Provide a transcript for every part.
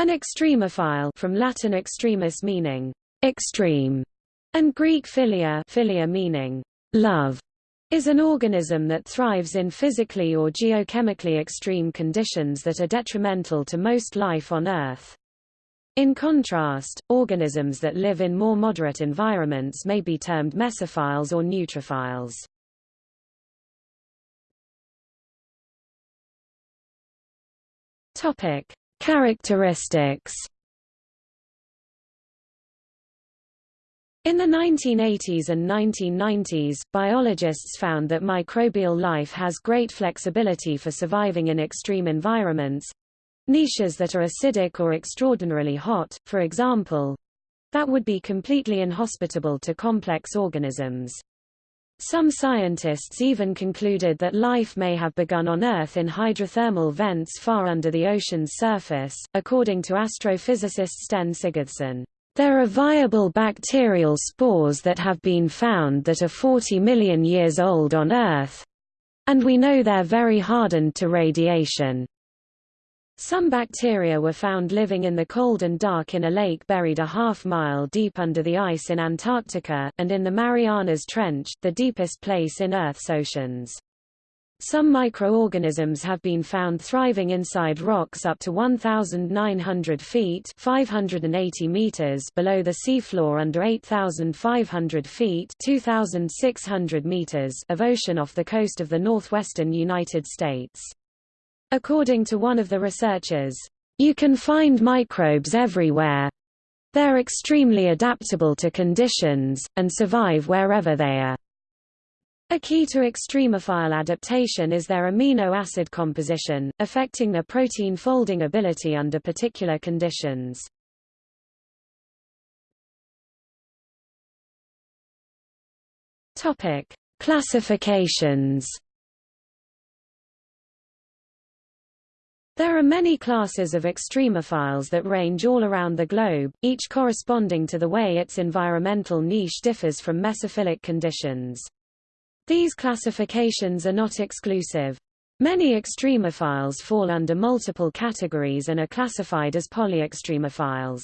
An extremophile from Latin extremis meaning extreme, and Greek philia, philia meaning love, is an organism that thrives in physically or geochemically extreme conditions that are detrimental to most life on Earth. In contrast, organisms that live in more moderate environments may be termed mesophiles or neutrophiles. Topic: Characteristics In the 1980s and 1990s, biologists found that microbial life has great flexibility for surviving in extreme environments niches that are acidic or extraordinarily hot, for example that would be completely inhospitable to complex organisms. Some scientists even concluded that life may have begun on Earth in hydrothermal vents far under the ocean's surface, according to astrophysicist Steinn Sigurdsson. There are viable bacterial spores that have been found that are 40 million years old on Earth, and we know they're very hardened to radiation. Some bacteria were found living in the cold and dark in a lake buried a half mile deep under the ice in Antarctica, and in the Marianas Trench, the deepest place in Earth's oceans. Some microorganisms have been found thriving inside rocks up to 1,900 feet 580 meters below the seafloor under 8,500 feet 2,600 meters of ocean off the coast of the northwestern United States. According to one of the researchers, you can find microbes everywhere. They're extremely adaptable to conditions, and survive wherever they are. A key to extremophile adaptation is their amino acid composition, affecting their protein folding ability under particular conditions. Topic: Classifications There are many classes of extremophiles that range all around the globe, each corresponding to the way its environmental niche differs from mesophilic conditions. These classifications are not exclusive. Many extremophiles fall under multiple categories and are classified as polyextremophiles.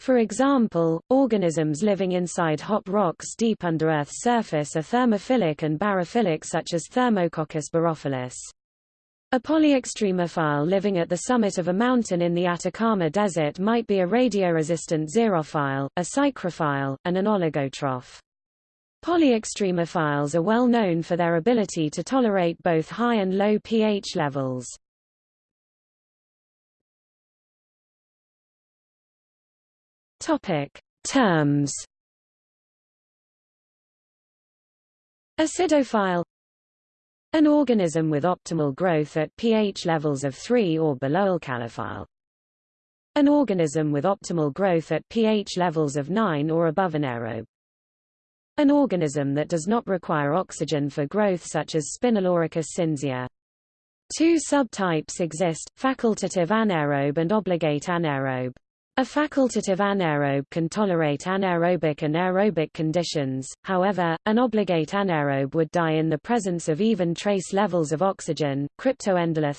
For example, organisms living inside hot rocks deep under Earth's surface are thermophilic and barophilic such as Thermococcus barophilus. A polyextremophile living at the summit of a mountain in the Atacama Desert might be a radioresistant xerophile, a psychrophile, and an oligotroph. Polyextremophiles are well known for their ability to tolerate both high and low pH levels. Topic: Terms. Acidophile an organism with optimal growth at pH levels of 3 or below alkalophile. An organism with optimal growth at pH levels of 9 or above anaerobe. An organism that does not require oxygen for growth such as Spinoloricus cinzia. Two subtypes exist, facultative anaerobe and obligate anaerobe. A facultative anaerobe can tolerate anaerobic and aerobic conditions, however, an obligate anaerobe would die in the presence of even trace levels of oxygen. Cryptoendolith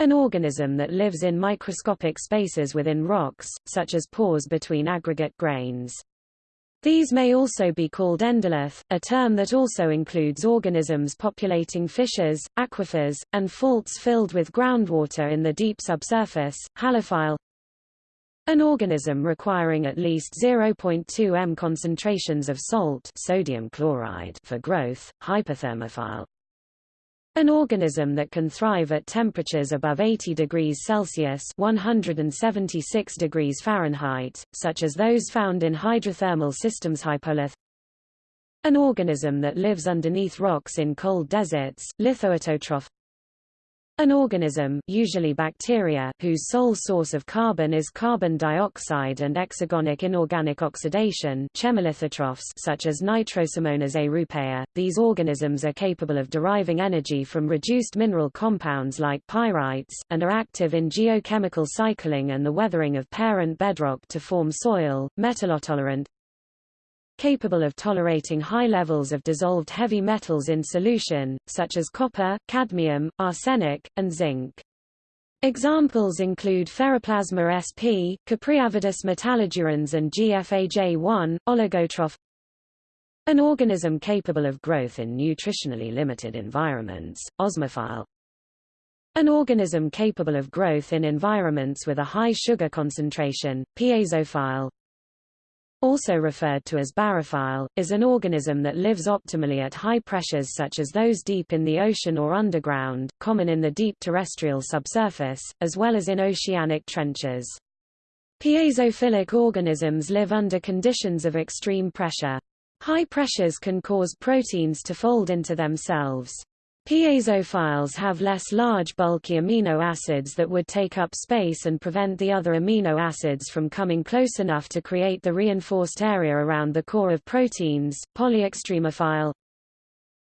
An organism that lives in microscopic spaces within rocks, such as pores between aggregate grains. These may also be called endolith, a term that also includes organisms populating fissures, aquifers, and faults filled with groundwater in the deep subsurface. Halophile an organism requiring at least 0.2 m concentrations of salt sodium chloride for growth, hyperthermophile. An organism that can thrive at temperatures above 80 degrees Celsius 176 degrees Fahrenheit, such as those found in hydrothermal systems hypolith. An organism that lives underneath rocks in cold deserts, lithoautotroph. An organism usually bacteria whose sole source of carbon is carbon dioxide and exergonic inorganic oxidation chemolithotrophs such as Nitrosomonas europaea, these organisms are capable of deriving energy from reduced mineral compounds like pyrites, and are active in geochemical cycling and the weathering of parent bedrock to form soil, metallotolerant, capable of tolerating high levels of dissolved heavy metals in solution, such as copper, cadmium, arsenic, and zinc. Examples include Ferroplasma sp, Cupriavidus metallodurans and GFAJ1, oligotroph. An organism capable of growth in nutritionally limited environments, osmophile. An organism capable of growth in environments with a high sugar concentration, piezophile. Also referred to as barophile, is an organism that lives optimally at high pressures such as those deep in the ocean or underground, common in the deep terrestrial subsurface, as well as in oceanic trenches. Piezophilic organisms live under conditions of extreme pressure. High pressures can cause proteins to fold into themselves. Piezophiles have less large bulky amino acids that would take up space and prevent the other amino acids from coming close enough to create the reinforced area around the core of proteins. Polyextremophile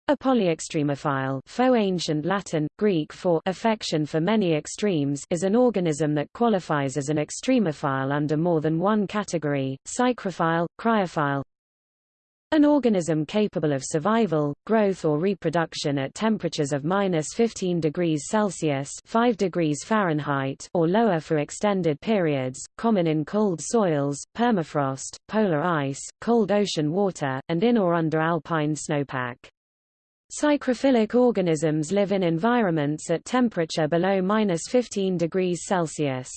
a polyextremophile faux ancient Latin, Greek for affection for many extremes is an organism that qualifies as an extremophile under more than one category, psychrophile, cryophile, an organism capable of survival, growth or reproduction at temperatures of minus 15 degrees Celsius 5 degrees Fahrenheit or lower for extended periods, common in cold soils, permafrost, polar ice, cold ocean water, and in or under alpine snowpack. Psychrophilic organisms live in environments at temperature below minus 15 degrees Celsius.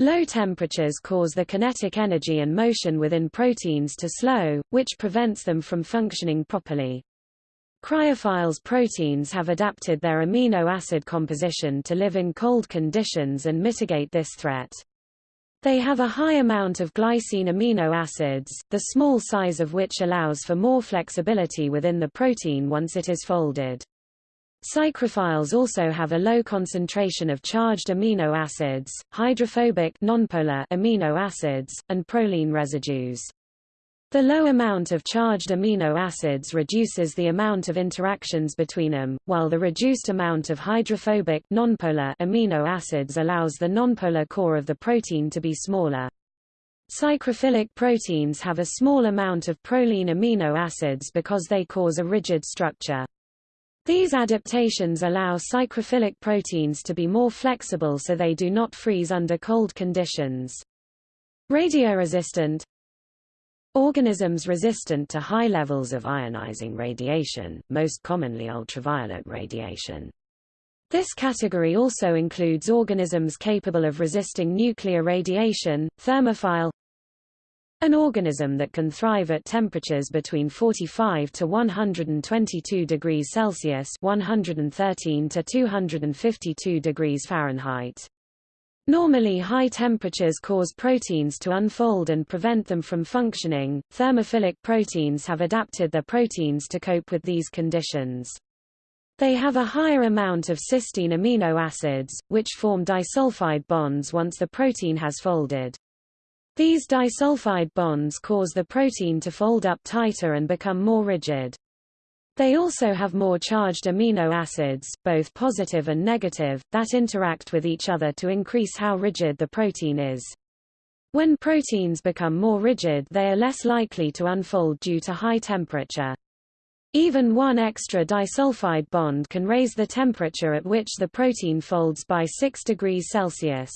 Low temperatures cause the kinetic energy and motion within proteins to slow, which prevents them from functioning properly. Cryophiles proteins have adapted their amino acid composition to live in cold conditions and mitigate this threat. They have a high amount of glycine amino acids, the small size of which allows for more flexibility within the protein once it is folded. Psychrophiles also have a low concentration of charged amino acids, hydrophobic nonpolar amino acids, and proline residues. The low amount of charged amino acids reduces the amount of interactions between them, while the reduced amount of hydrophobic nonpolar amino acids allows the nonpolar core of the protein to be smaller. Psychrophilic proteins have a small amount of proline amino acids because they cause a rigid structure. These adaptations allow psychrophilic proteins to be more flexible so they do not freeze under cold conditions. Radioresistant Organisms resistant to high levels of ionizing radiation, most commonly ultraviolet radiation. This category also includes organisms capable of resisting nuclear radiation, thermophile an organism that can thrive at temperatures between 45 to 122 degrees Celsius 113 to 252 degrees Fahrenheit. Normally high temperatures cause proteins to unfold and prevent them from functioning. Thermophilic proteins have adapted their proteins to cope with these conditions. They have a higher amount of cysteine amino acids, which form disulfide bonds once the protein has folded. These disulfide bonds cause the protein to fold up tighter and become more rigid. They also have more charged amino acids, both positive and negative, that interact with each other to increase how rigid the protein is. When proteins become more rigid they are less likely to unfold due to high temperature. Even one extra disulfide bond can raise the temperature at which the protein folds by 6 degrees Celsius.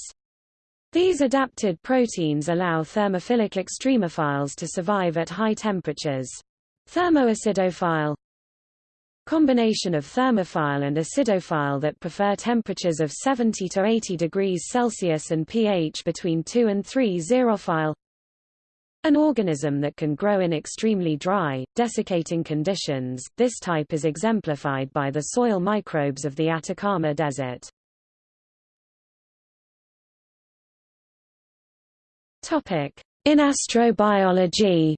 These adapted proteins allow thermophilic extremophiles to survive at high temperatures. Thermoacidophile Combination of thermophile and acidophile that prefer temperatures of 70 to 80 degrees Celsius and pH between 2 and 3 xerophile an organism that can grow in extremely dry, desiccating conditions, this type is exemplified by the soil microbes of the Atacama Desert. Topic: In astrobiology.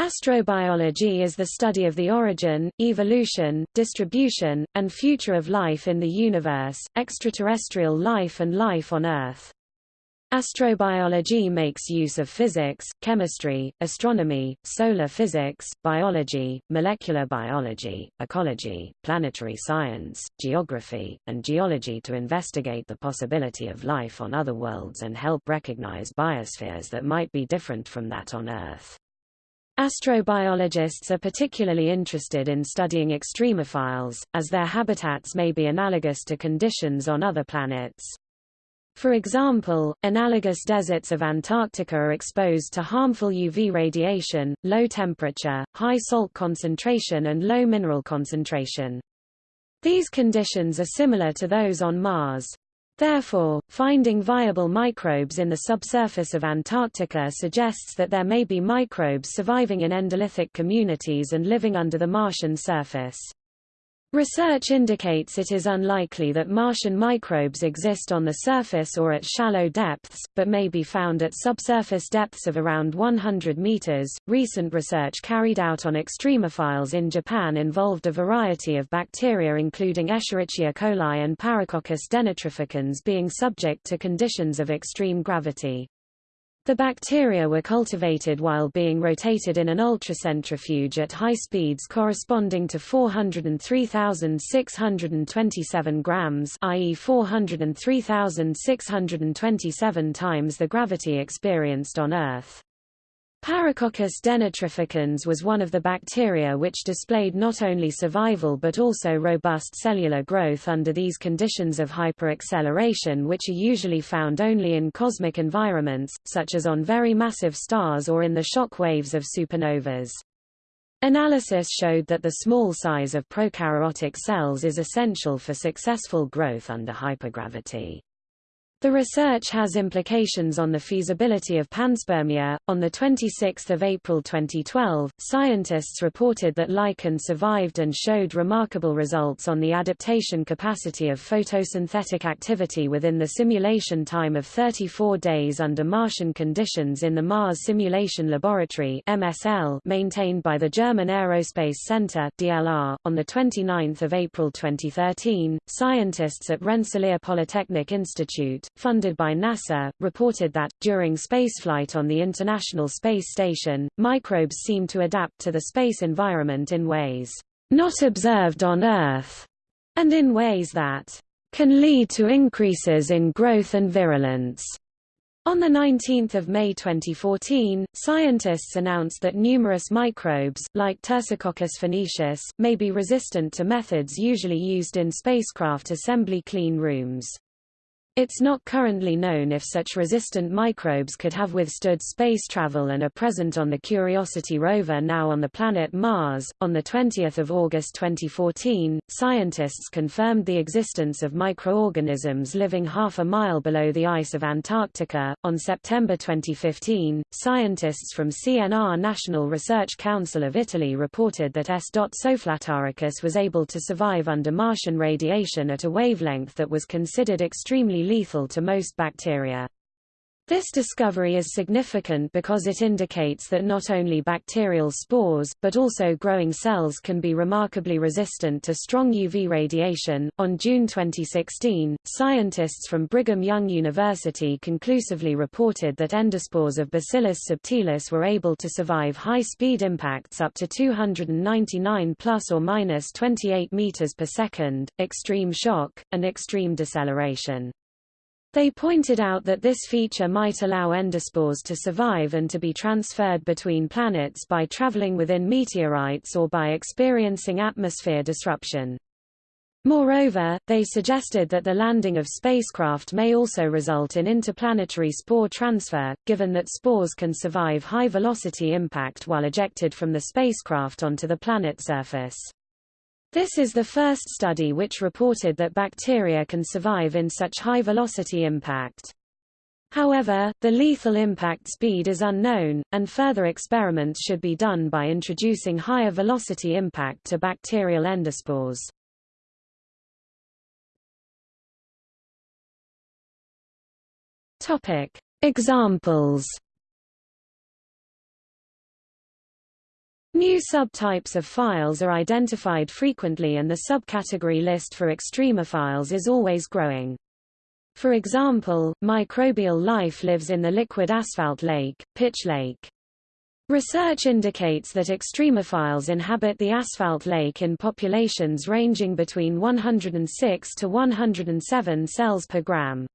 Astrobiology is the study of the origin, evolution, distribution, and future of life in the universe, extraterrestrial life and life on Earth. Astrobiology makes use of physics, chemistry, astronomy, solar physics, biology, molecular biology, ecology, planetary science, geography, and geology to investigate the possibility of life on other worlds and help recognize biospheres that might be different from that on Earth. Astrobiologists are particularly interested in studying extremophiles, as their habitats may be analogous to conditions on other planets. For example, analogous deserts of Antarctica are exposed to harmful UV radiation, low temperature, high salt concentration and low mineral concentration. These conditions are similar to those on Mars. Therefore, finding viable microbes in the subsurface of Antarctica suggests that there may be microbes surviving in endolithic communities and living under the Martian surface. Research indicates it is unlikely that Martian microbes exist on the surface or at shallow depths, but may be found at subsurface depths of around 100 meters. Recent research carried out on extremophiles in Japan involved a variety of bacteria including Escherichia coli and Paracoccus denitrificans being subject to conditions of extreme gravity. The bacteria were cultivated while being rotated in an ultracentrifuge at high speeds corresponding to 403,627 grams i.e. 403,627 times the gravity experienced on Earth. Paracoccus denitrificans was one of the bacteria which displayed not only survival but also robust cellular growth under these conditions of hyperacceleration which are usually found only in cosmic environments, such as on very massive stars or in the shock waves of supernovas. Analysis showed that the small size of prokaryotic cells is essential for successful growth under hypergravity. The research has implications on the feasibility of panspermia. On the 26th of April 2012, scientists reported that lichen survived and showed remarkable results on the adaptation capacity of photosynthetic activity within the simulation time of 34 days under Martian conditions in the Mars Simulation Laboratory (MSL) maintained by the German Aerospace Center (DLR). On the 29th of April 2013, scientists at Rensselaer Polytechnic Institute funded by NASA, reported that, during spaceflight on the International Space Station, microbes seem to adapt to the space environment in ways not observed on Earth, and in ways that can lead to increases in growth and virulence. On 19 May 2014, scientists announced that numerous microbes, like Tersicoccus phoenicis, may be resistant to methods usually used in spacecraft assembly clean rooms. It's not currently known if such resistant microbes could have withstood space travel and are present on the Curiosity rover now on the planet Mars. On the 20th of August 2014, scientists confirmed the existence of microorganisms living half a mile below the ice of Antarctica. On September 2015, scientists from CNR National Research Council of Italy reported that S. solfataricus was able to survive under Martian radiation at a wavelength that was considered extremely lethal to most bacteria. This discovery is significant because it indicates that not only bacterial spores, but also growing cells can be remarkably resistant to strong UV radiation. On June 2016, scientists from Brigham Young University conclusively reported that endospores of Bacillus subtilis were able to survive high-speed impacts up to 299 plus or minus 28 meters per second, extreme shock, and extreme deceleration. They pointed out that this feature might allow endospores to survive and to be transferred between planets by traveling within meteorites or by experiencing atmosphere disruption. Moreover, they suggested that the landing of spacecraft may also result in interplanetary spore transfer, given that spores can survive high-velocity impact while ejected from the spacecraft onto the planet surface. This is the first study which reported that bacteria can survive in such high-velocity impact. However, the lethal impact speed is unknown, and further experiments should be done by introducing higher velocity impact to bacterial endospores. Topic. Examples New subtypes of files are identified frequently and the subcategory list for extremophiles is always growing. For example, microbial life lives in the liquid asphalt lake, Pitch Lake. Research indicates that extremophiles inhabit the asphalt lake in populations ranging between 106 to 107 cells per gram.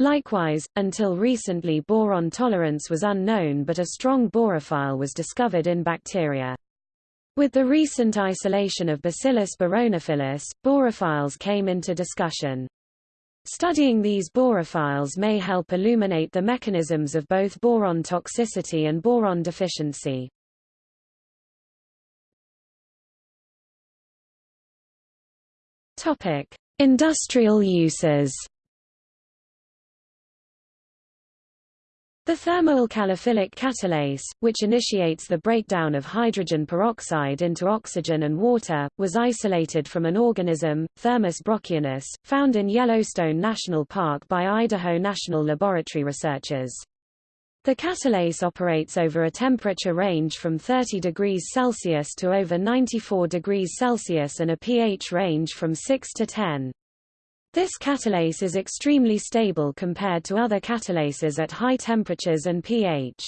Likewise, until recently boron tolerance was unknown but a strong borophile was discovered in bacteria. With the recent isolation of Bacillus boroniphilus, borophiles came into discussion. Studying these borophiles may help illuminate the mechanisms of both boron toxicity and boron deficiency. Topic: Industrial uses. The thermoalkalophilic catalase, which initiates the breakdown of hydrogen peroxide into oxygen and water, was isolated from an organism, Thermus brockianus, found in Yellowstone National Park by Idaho National Laboratory researchers. The catalase operates over a temperature range from 30 degrees Celsius to over 94 degrees Celsius and a pH range from 6 to 10. This catalase is extremely stable compared to other catalases at high temperatures and pH.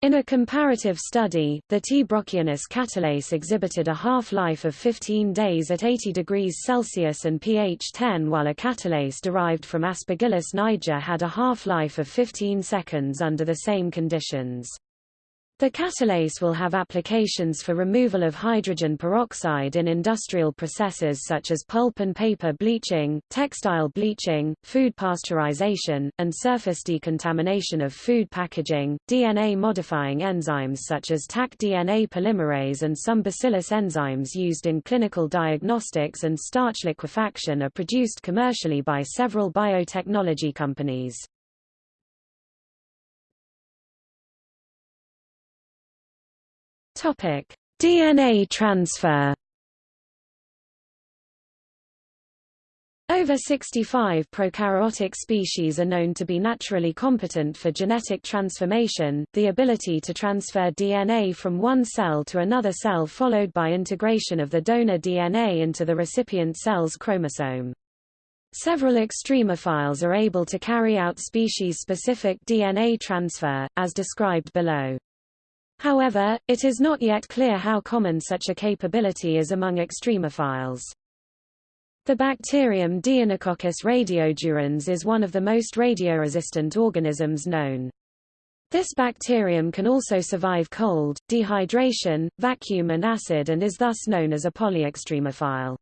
In a comparative study, the T. brockianus catalase exhibited a half-life of 15 days at 80 degrees Celsius and pH 10 while a catalase derived from Aspergillus niger had a half-life of 15 seconds under the same conditions. The catalase will have applications for removal of hydrogen peroxide in industrial processes such as pulp and paper bleaching, textile bleaching, food pasteurization, and surface decontamination of food packaging. DNA modifying enzymes such as Taq DNA polymerase and some bacillus enzymes used in clinical diagnostics and starch liquefaction are produced commercially by several biotechnology companies. Topic: DNA transfer. Over 65 prokaryotic species are known to be naturally competent for genetic transformation, the ability to transfer DNA from one cell to another cell followed by integration of the donor DNA into the recipient cell's chromosome. Several extremophiles are able to carry out species-specific DNA transfer, as described below. However, it is not yet clear how common such a capability is among extremophiles. The bacterium Deinococcus radiodurans is one of the most radioresistant organisms known. This bacterium can also survive cold, dehydration, vacuum and acid and is thus known as a polyextremophile.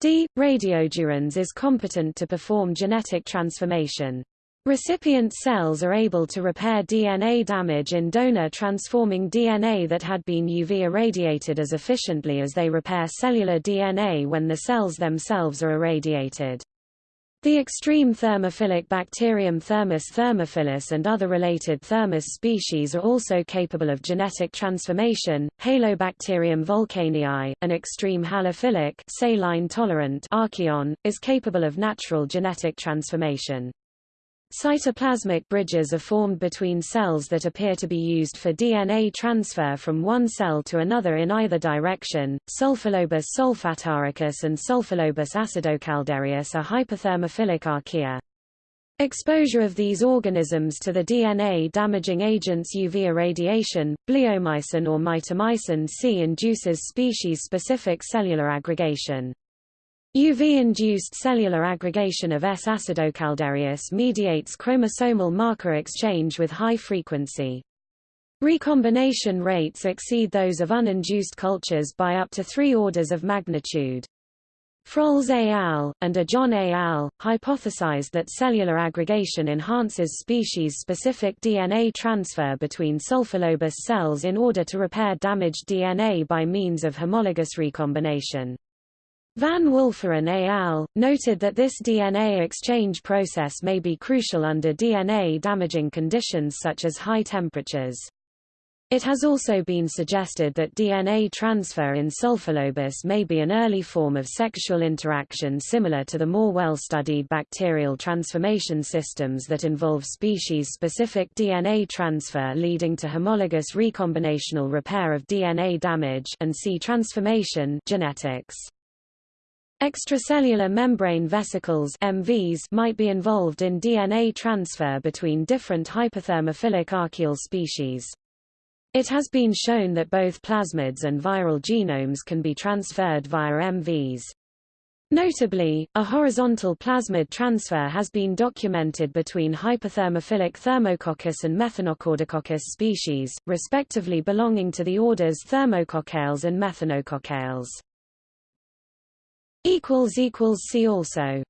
D. radiodurans is competent to perform genetic transformation. Recipient cells are able to repair DNA damage in donor transforming DNA that had been UV irradiated as efficiently as they repair cellular DNA when the cells themselves are irradiated. The extreme thermophilic bacterium Thermus thermophilus and other related Thermus species are also capable of genetic transformation. Halobacterium volcanii, an extreme halophilic saline tolerant archaeon, is capable of natural genetic transformation. Cytoplasmic bridges are formed between cells that appear to be used for DNA transfer from one cell to another in either direction. Sulfolobus solfataricus and Sulfolobus acidocaldarius are hyperthermophilic archaea. Exposure of these organisms to the DNA-damaging agents UV irradiation, bleomycin or mitomycin C induces species-specific cellular aggregation. UV-induced cellular aggregation of S. acidocaldarius mediates chromosomal marker exchange with high frequency. Recombination rates exceed those of uninduced cultures by up to three orders of magnitude. Frols et al., and Ajon et al., hypothesized that cellular aggregation enhances species-specific DNA transfer between sulfolobus cells in order to repair damaged DNA by means of homologous recombination. Van Wolferen et al. noted that this DNA exchange process may be crucial under DNA-damaging conditions such as high temperatures. It has also been suggested that DNA transfer in Sulfolobus may be an early form of sexual interaction similar to the more well-studied bacterial transformation systems that involve species-specific DNA transfer leading to homologous recombinational repair of DNA damage and C transformation genetics. Extracellular membrane vesicles MVs might be involved in DNA transfer between different hyperthermophilic archaeal species. It has been shown that both plasmids and viral genomes can be transferred via MVs. Notably, a horizontal plasmid transfer has been documented between hyperthermophilic Thermococcus and Methanocaldococcus species, respectively belonging to the orders Thermococcales and Methanococcales. See also